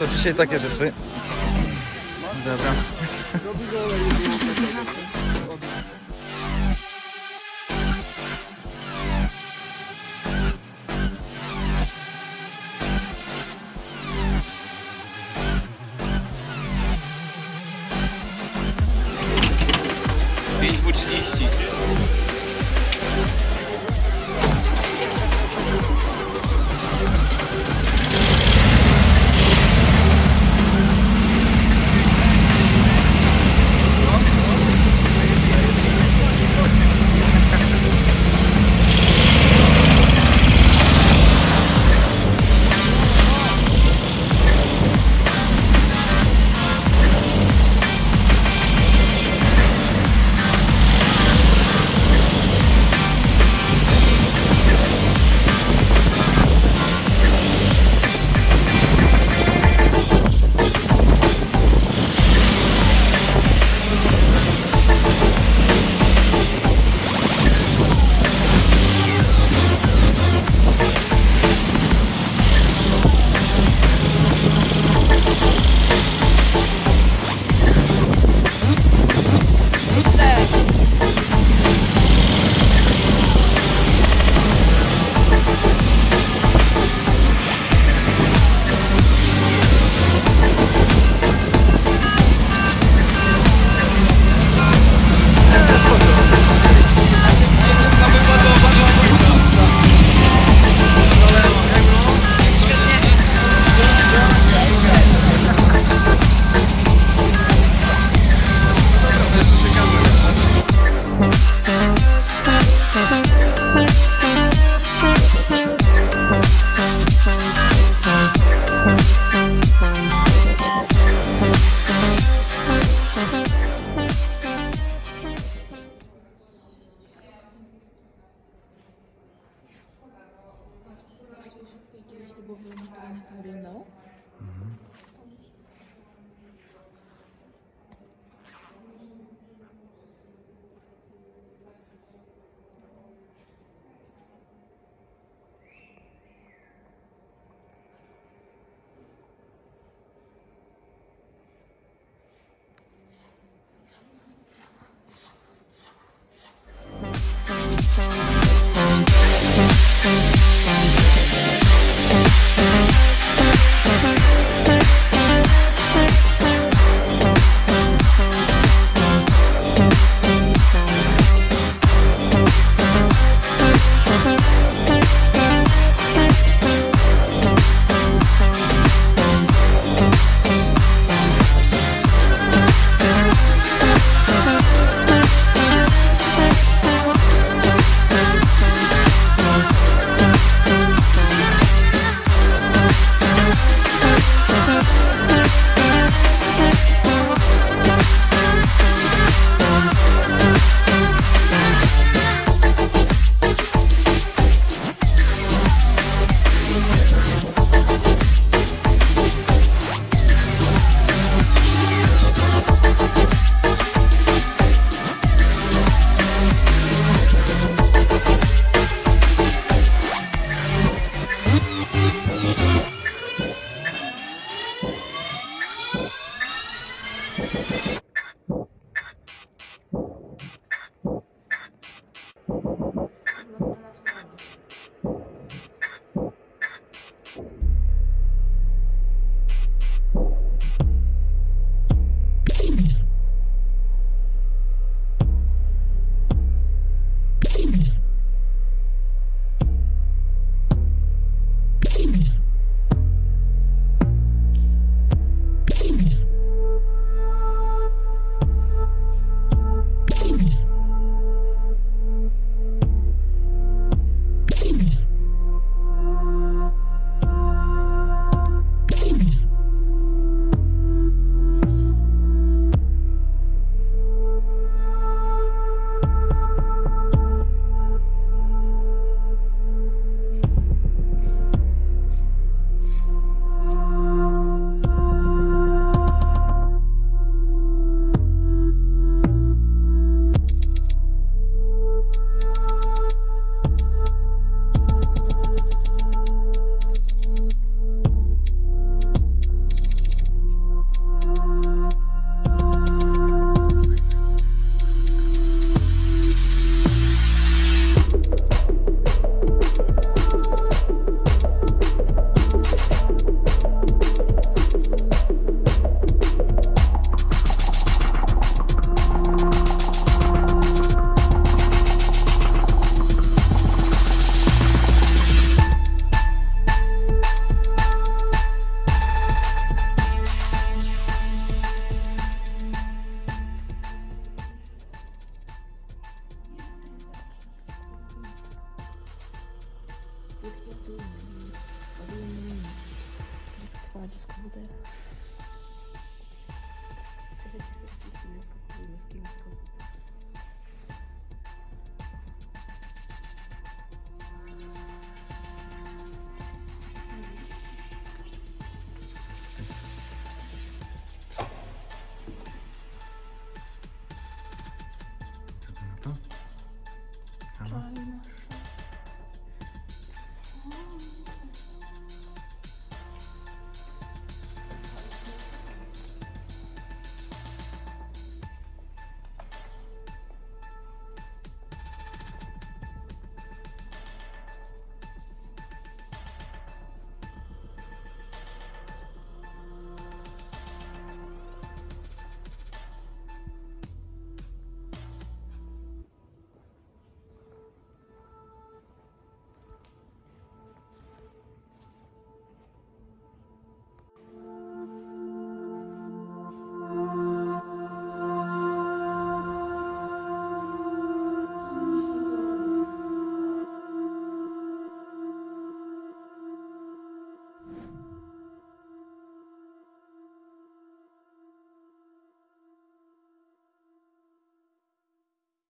to dzisiaj takie rzeczy. Dobra. Pięć po 30. To wyglądało? Thank